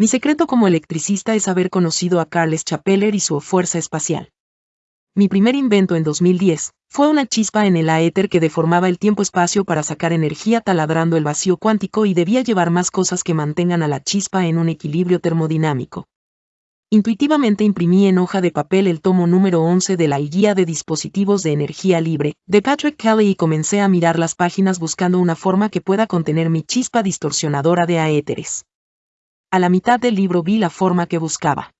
Mi secreto como electricista es haber conocido a Carles Chapeller y su fuerza espacial. Mi primer invento en 2010 fue una chispa en el aéter que deformaba el tiempo-espacio para sacar energía taladrando el vacío cuántico y debía llevar más cosas que mantengan a la chispa en un equilibrio termodinámico. Intuitivamente imprimí en hoja de papel el tomo número 11 de la Guía de Dispositivos de Energía Libre, de Patrick Kelly y comencé a mirar las páginas buscando una forma que pueda contener mi chispa distorsionadora de aéteres. A la mitad del libro vi la forma que buscaba.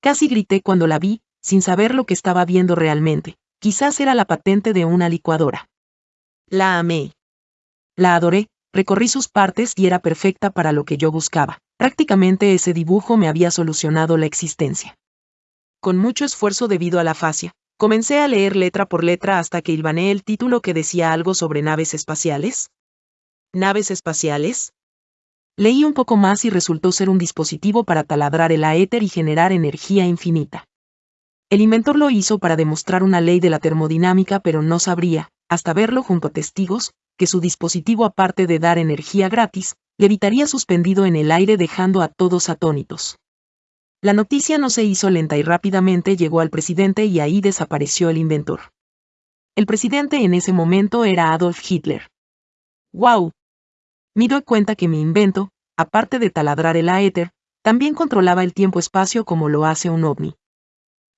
Casi grité cuando la vi, sin saber lo que estaba viendo realmente. Quizás era la patente de una licuadora. La amé. La adoré, recorrí sus partes y era perfecta para lo que yo buscaba. Prácticamente ese dibujo me había solucionado la existencia. Con mucho esfuerzo debido a la fascia, comencé a leer letra por letra hasta que hilvané el título que decía algo sobre naves espaciales. ¿Naves espaciales? Leí un poco más y resultó ser un dispositivo para taladrar el aéter y generar energía infinita. El inventor lo hizo para demostrar una ley de la termodinámica, pero no sabría, hasta verlo junto a testigos, que su dispositivo aparte de dar energía gratis, levitaría suspendido en el aire dejando a todos atónitos. La noticia no se hizo lenta y rápidamente llegó al presidente y ahí desapareció el inventor. El presidente en ese momento era Adolf Hitler. ¡Wow! Me doy cuenta que mi invento, aparte de taladrar el aéter, también controlaba el tiempo-espacio como lo hace un ovni.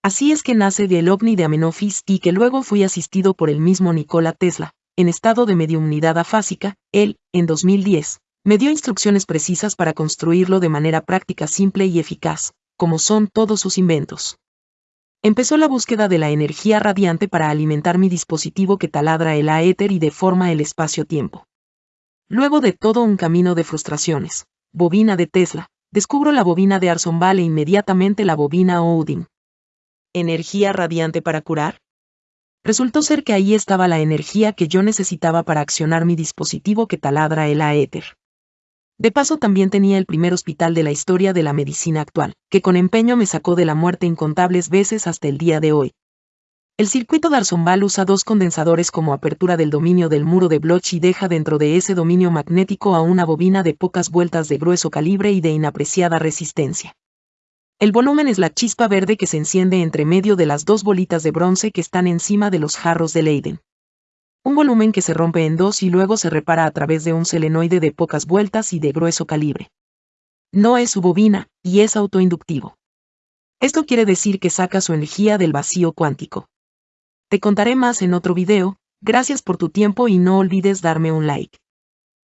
Así es que nace del ovni de Amenofis y que luego fui asistido por el mismo Nikola Tesla, en estado de mediunidad afásica, él, en 2010, me dio instrucciones precisas para construirlo de manera práctica simple y eficaz, como son todos sus inventos. Empezó la búsqueda de la energía radiante para alimentar mi dispositivo que taladra el aéter y deforma el espacio-tiempo. Luego de todo un camino de frustraciones, bobina de Tesla, descubro la bobina de Arson e inmediatamente la bobina Odin. ¿Energía radiante para curar? Resultó ser que ahí estaba la energía que yo necesitaba para accionar mi dispositivo que taladra el aéter. De paso también tenía el primer hospital de la historia de la medicina actual, que con empeño me sacó de la muerte incontables veces hasta el día de hoy, el circuito D'Arsonval usa dos condensadores como apertura del dominio del muro de Bloch y deja dentro de ese dominio magnético a una bobina de pocas vueltas de grueso calibre y de inapreciada resistencia. El volumen es la chispa verde que se enciende entre medio de las dos bolitas de bronce que están encima de los jarros de Leiden. Un volumen que se rompe en dos y luego se repara a través de un selenoide de pocas vueltas y de grueso calibre. No es su bobina, y es autoinductivo. Esto quiere decir que saca su energía del vacío cuántico. Te contaré más en otro video, gracias por tu tiempo y no olvides darme un like.